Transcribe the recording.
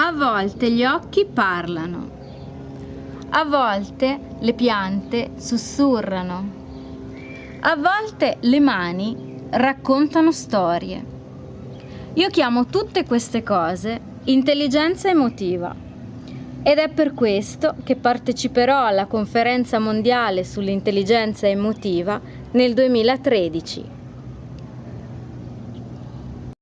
A volte gli occhi parlano. A volte le piante sussurrano. A volte le mani raccontano storie. Io chiamo tutte queste cose intelligenza emotiva ed è per questo che parteciperò alla conferenza mondiale sull'intelligenza emotiva nel 2013.